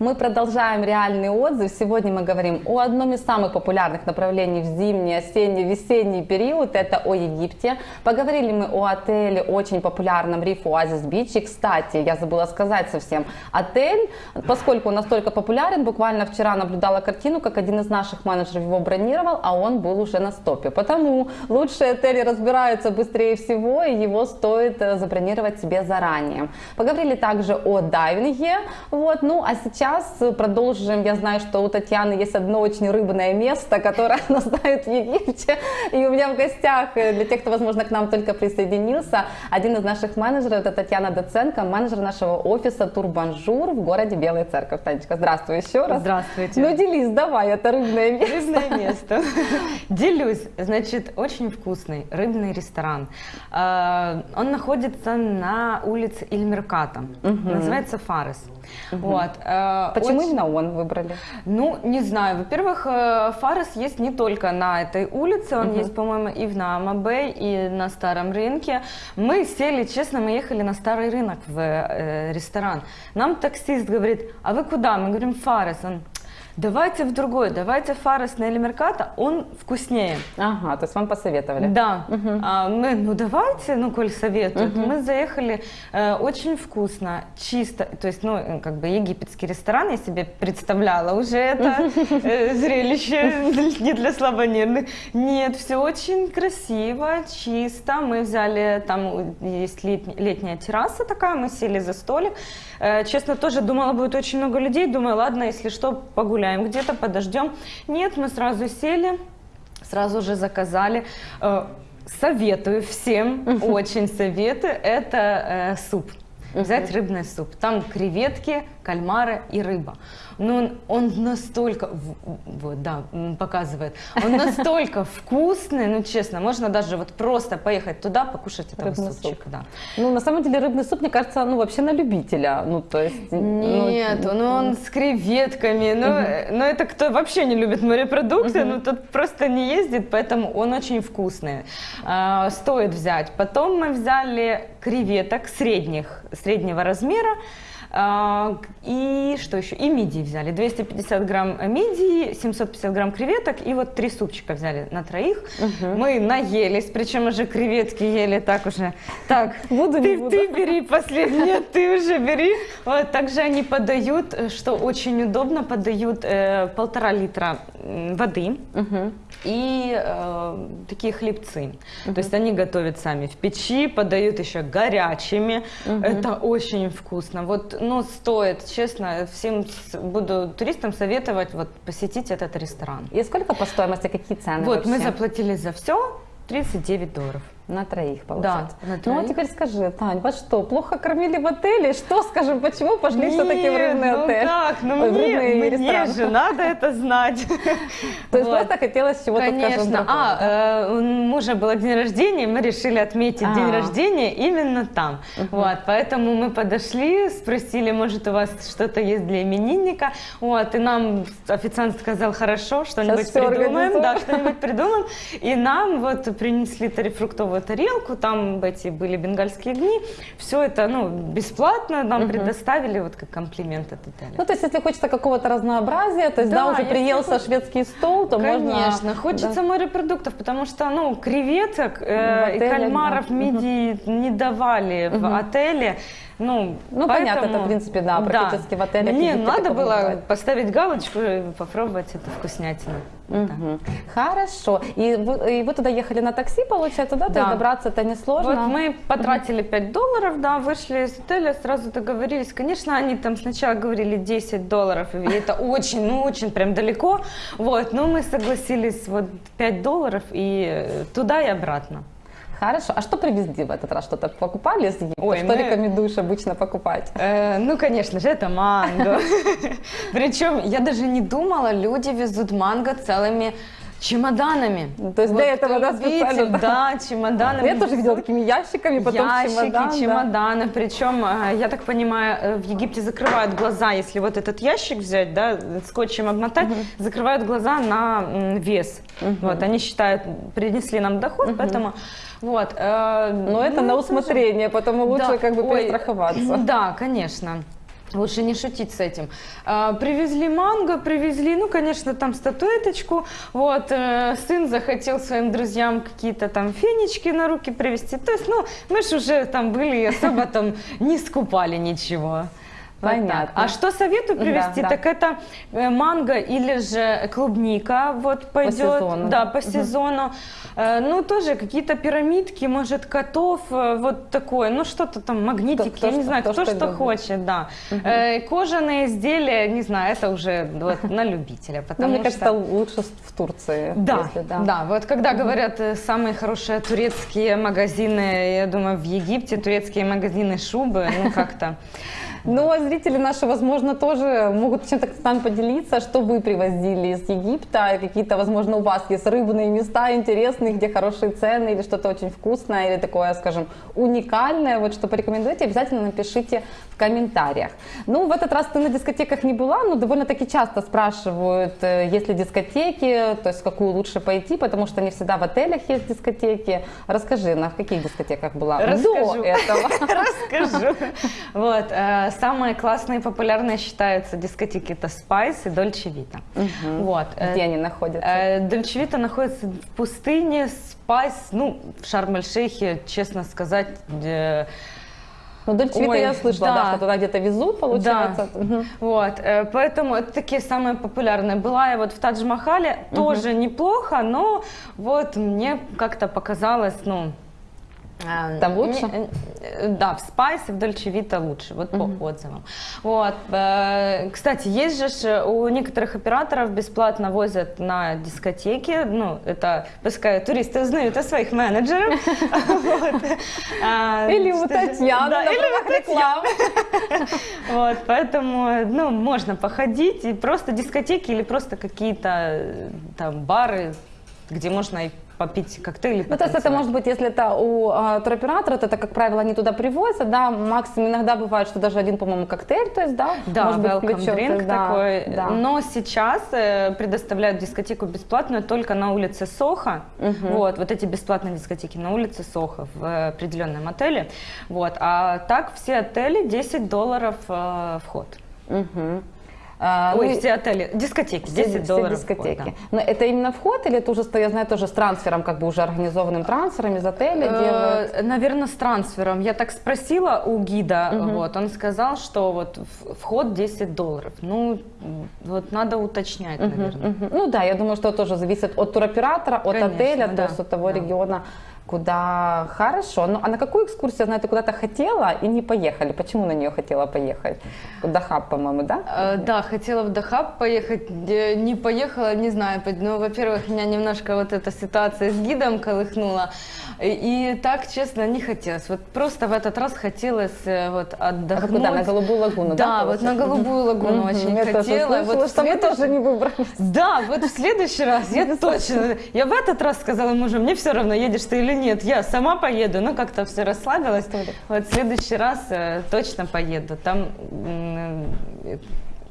Мы продолжаем реальный отзыв. Сегодня мы говорим о одном из самых популярных направлений в зимний, осенний, весенний период. Это о Египте. Поговорили мы о отеле, очень популярном Риф Оазис Бич. И, кстати, я забыла сказать совсем, отель, поскольку он настолько популярен, буквально вчера наблюдала картину, как один из наших менеджеров его бронировал, а он был уже на стопе. Потому лучшие отели разбираются быстрее всего, и его стоит э, забронировать себе заранее. Поговорили также о дайвинге. Вот. Ну, а сейчас продолжим. Я знаю, что у Татьяны есть одно очень рыбное место, которое она знает в Египте. И у меня в гостях, э, для тех, кто, возможно, к нам только присоединился, один из наших менеджеров, это Татьяна Доценко, менеджер нашего офиса Турбанжур в городе Белая Церковь. Танечка, здравствуй еще раз. Здравствуйте. Ну, делись, давай, это рыбное место. Рыбное место. Делюсь. Значит, очень вкусный рыбный ресторан. А, Он находится на улице Ильмерката. Называется Фарес. Вот. э, Почему очень- именно он выбрали? Ну, не знаю. Во-первых, э, Фарес есть не только на этой улице, он есть, по-моему, и в Наама-Бэй, и на Старом рынке. Мы сели, честно, мы ехали на Старый рынок в э, ресторан. Нам таксист говорит, а вы куда? Мы говорим, Фарес. Он, давайте в другой, давайте Фарес на Эльмерката, он вкуснее. Ага, то есть вам посоветовали. Да, А мы, ну давайте, ну коль советуют. Мы заехали, э, очень вкусно, чисто, то есть, ну, э, как бы египетский ресторан, я себе представляла уже это э, зрелище не для слабонервных. Нет, все очень красиво, чисто. Мы взяли, там есть летня- летняя терраса такая, мы сели за столик. Э, Честно, тоже думала, будет очень много людей. Думаю, ладно, если что, погуляем где-то, подождем. Нет, мы сразу сели, сразу же заказали. Э, Советую всем, очень советую, это э, суп. Взять рыбный суп. Там креветки, кальмары и рыба. Но он, он настолько, вот, да, показывает, он настолько вкусный, ну честно, можно даже вот просто поехать туда, покушать этого Рыбный супчика. суп. Да. Ну, на самом деле, рыбный суп, мне кажется, ну, вообще на любителя. Ну, то есть... ну, Нет, ну он с креветками, ну, э, ну это кто вообще не любит морепродукты, ну тот просто не ездит, поэтому он очень вкусный. А, стоит взять. Потом мы взяли креветок средних, среднего размера. А, и что еще? И мидии взяли. 250 грамм мидии, 750 грамм креветок и вот три супчика взяли на троих. Мы наелись, причем уже креветки ели так уже. Так, Буду, не ты, буду. ты бери последнее, ты уже бери. Вот, также они подают, э, что очень удобно, подают э, полтора литра воды и э, такие хлебцы. То есть они готовят сами в печи, подают еще горячими. Это очень вкусно. Вот, ну, стоит, честно, всем буду туристам советовать вот посетить этот ресторан. И сколько по стоимости, какие цены Вот, мы вообще? заплатили за все 39 долларов. На троих, получается. на Ну, а троих. теперь скажи, Тань, вас что, плохо кормили в отеле? Что, скажем, почему пошли все-таки в рыбный ну отель? как, ну мне, мне ресторан. же надо это знать. То есть Вот. просто хотелось чего-то, Конечно. А, э, у мужа было день рождения, мы решили отметить А. день рождения именно там. Вот, поэтому мы подошли, спросили, может, у вас что-то есть для именинника. Вот, и нам официант сказал, хорошо, что-нибудь придумаем. Да, что-нибудь придумаем. И нам вот принесли тарифруктовую тарелку, там эти были бенгальские огни. Все это, ну, бесплатно нам предоставили, вот как комплимент от отеля. Ну, то есть, если хочется какого-то разнообразия, то есть, да, Да, уже приелся хоч- шведский стол, то можно... Конечно, хочется морепродуктов, потому что, ну, креветок э, В и отеле, кальмаров да. мидии не давали в отеле. Ну, Ну, понятно, поэтому- это, в принципе, да, практически в отелях Мне надо было бывает. поставить галочку и попробовать эту вкуснятину. Мгм. Хорошо. И вы, и вы туда ехали на такси, получается, да? То Да. есть добраться это несложно? Вот мы потратили 5 долларов, да, вышли из отеля, сразу договорились. Конечно, они там сначала говорили 10 долларов, и это очень, ну очень прям далеко. Вот, но мы согласились вот 5 долларов и туда и обратно. Хорошо. А что привезли в этот раз? Что-то покупали из Египта? Ой, что мы- рекомендуешь обычно покупать? Э, ну, конечно же, это манго. Причем я даже не думала, люди везут манго целыми чемоданами. Ну, то есть для этого, кто да, любитель, да? Да, чемоданами. Я тоже видела такими ящиками, потом Ящики, чемодан. да. чемоданы. Причем, э, я так понимаю, э, в Египте закрывают глаза, если вот этот ящик взять, да, скотчем обмотать, закрывают глаза на вес. Вот, они считают, принесли нам доход, поэтому вот. э, Но это ну, на тоже- усмотрение, потому лучше Да, как бы ой, перестраховаться. Да, конечно. Лучше не шутить с этим. А, привезли манго, привезли, ну, конечно, там статуэточку. Вот, э, сын захотел своим друзьям какие-то там фенечки на руки привезти. То есть, ну, мы же уже там были и особо там не скупали ничего. Вот так. Понятно. А что советую привезти? Да, да. Так это э, манго или же клубника вот пойдет. сезону, Да, да. по сезону. Э, Ну, тоже какие-то пирамидки, может, котов, э, вот такое. Ну, что-то там, магнитики, кто я не что- знаю, кто кто, что что, хочет, да. Э, Кожаные изделия, не знаю, это уже вот на любителя, Ну, потому мне что... кажется, лучше в Турции. Да, если да, вот когда говорят э, самые хорошие турецкие магазины, я думаю, в Египте турецкие магазины шубы, ну как-то. Но зрители наши, возможно, тоже могут чем-то с нами поделиться, что вы привозили из Египта, какие-то, возможно, у вас есть рыбные места интересные, где хорошие цены, или что-то очень вкусное, или такое, скажем, уникальное, вот что порекомендуете, обязательно напишите в комментариях. Ну, в этот раз ты на дискотеках не была, но довольно-таки часто спрашивают, э, есть ли дискотеки, то есть в какую лучше пойти, потому что не всегда в отелях есть дискотеки. Расскажи, на каких дискотеках была Расскажу. до этого? Расскажу. Вот, э, самые классные и популярные считаются дискотеки это Spice и Dolce Vita. Вот. э, Где они находятся? Э, Dolce Vita находится в пустыне, Spice, ну, в Шарм-эль-Шейхе, честно сказать, э, Ну, Дольче Вита я слышала, да. да. что туда где-то везут, получается. Мгм. вот, э, поэтому это такие самые популярные. Была я вот в Тадж-Махале, тоже неплохо, но вот мне как-то показалось, ну, э, Там лучше? не- э, да, в Спайсе, в Дольче Вита лучше, вот по отзывам. Вот, э, кстати, есть же ж у некоторых операторов бесплатно возят на дискотеки, ну, это, пускай туристы узнают о своих менеджерах. А, Или у Татьяны, или у вот, поэтому, ну, можно походить, и просто дискотеки или просто какие-то э, там бары, где можно и попить коктейли. Ну, то есть это может быть, если это у а, туроператора, то это, как правило, они туда привозят, да, максимум иногда бывает, что даже один, по-моему, коктейль, то есть, да, Да, может быть, welcome drink да, такой. да. Но сейчас э, предоставляют дискотеку бесплатную только на улице Соха. Вот, вот эти бесплатные дискотеки на улице Соха в э, определенном отеле. Вот, а так все отели 10 долларов э, вход. Мгм. А, Ой, ну все отели, дискотеки, все- 10 все долларов дискотеки. вход, да. Но это именно вход или это уже, я знаю, тоже с трансфером, как бы уже организованным трансфером из отеля делают? Наверное, с трансфером. Я так спросила у гида, вот, он сказал, что вот вход 10 долларов. Ну, вот надо уточнять, наверное. Мгм. Ну да, я думаю, что тоже зависит от туроператора, от Конечно, отеля, то да, есть от того да. региона, куда хорошо. Ну а на какую экскурсию, я знаю, ты куда-то хотела и не поехали? Почему на нее хотела поехать? В Дахаб, по-моему, да? Э, Да, хотела в Дахаб поехать, не поехала, не знаю. Ну, во-первых, меня немножко вот эта ситуация с гидом колыхнула. И, и так, честно, не хотелось. Вот просто в этот раз хотелось э, вот А отдохнуть. куда? На Голубую лагуну, да? Да, вот на? Голубую лагуну очень Я тоже хотела. слышала, Вот в что мы тоже не выбрались. Да, вот в следующий раз я точно. Я в этот раз сказала мужу, мне все равно, едешь ты или нет, я сама поеду. Ну, как-то все расслабилась. Вот в следующий раз э, точно поеду. Там э,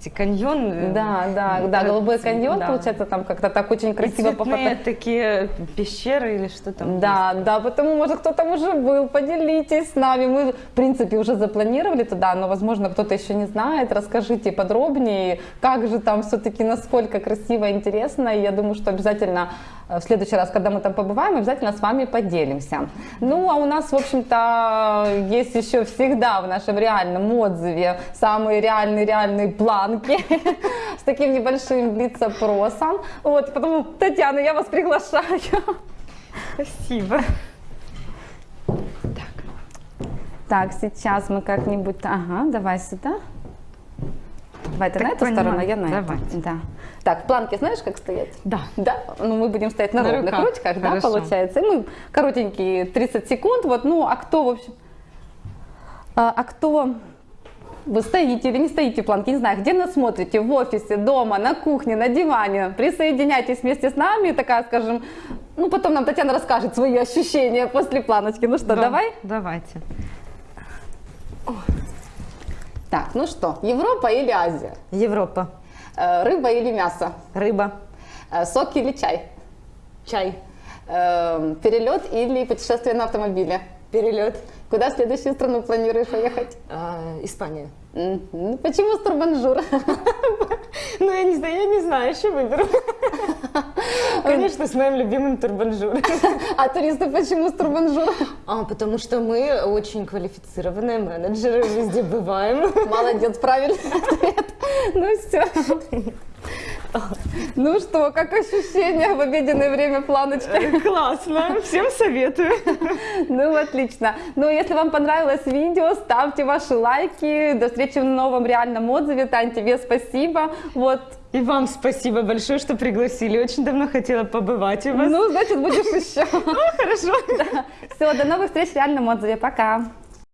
где каньон. э, Да, да, да, Голубой каньон, да. получается, там как-то так очень красиво пофото- такие пещеры или что там. Да, да, потому, может, кто там уже был, поделитесь с нами. Мы, в принципе, уже запланировали туда, но, возможно, кто-то еще не знает. Расскажите подробнее, как же там все-таки, насколько красиво интересно. И я думаю, что обязательно в следующий раз, когда мы там побываем, обязательно с вами поделимся. Ну, а у нас, в общем-то, есть еще всегда в нашем реальном отзыве самые реальные-реальные планки с таким небольшим блиц-опросом. Вот, потому, Татьяна, я вас приглашаю. Спасибо. Так, сейчас мы как-нибудь... Ага, давай сюда. Давай ты Так на эту понимаю. сторону, я на Давайте. эту. Да. Так, в планке знаешь, как стоять? Да. Да? Ну, мы будем стоять на, На ровных руках. ручках, да, Хорошо. получается. И мы коротенькие 30 секунд, вот, ну, а кто, в общем... А, а кто... Вы стоите или не стоите в планке, не знаю, где нас смотрите, в офисе, дома, на кухне, на диване, присоединяйтесь вместе с нами, такая, скажем, ну, потом нам Татьяна расскажет свои ощущения после планочки. Ну что, Да, давай? Давайте. Так, ну что, Европа или Азия? Европа. Э, Рыба или мясо? Рыба. Э, Сок или чай? Чай. Э, Перелет или путешествие на автомобиле? перелет. Куда в следующую страну планируешь поехать? А, Испания. Ну, почему с турбанжур? Ну, я не знаю, я не знаю, еще выберу. Конечно, с моим любимым турбанжуром. А туристы почему с турбанжур? А, потому что мы очень квалифицированные менеджеры, везде бываем. Молодец, правильный ответ. Ну все. Ну что, как ощущения в обеденное время планочки? Классно, всем советую. Ну, отлично. Ну, если вам понравилось видео, ставьте ваши лайки. До встречи в новом реальном отзыве. Тань, тебе спасибо. Вот. И вам спасибо большое, что пригласили. Очень давно хотела побывать у вас. Ну, значит, будешь еще. Хорошо. Все, до новых встреч в реальном отзыве. Пока.